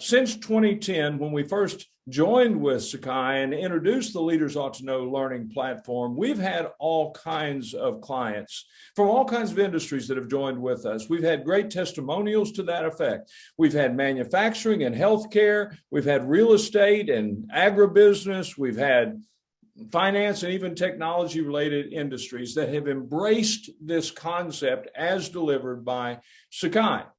since 2010, when we first joined with Sakai and introduced the Leaders Ought to Know learning platform, we've had all kinds of clients from all kinds of industries that have joined with us. We've had great testimonials to that effect. We've had manufacturing and healthcare. We've had real estate and agribusiness. We've had finance and even technology related industries that have embraced this concept as delivered by Sakai.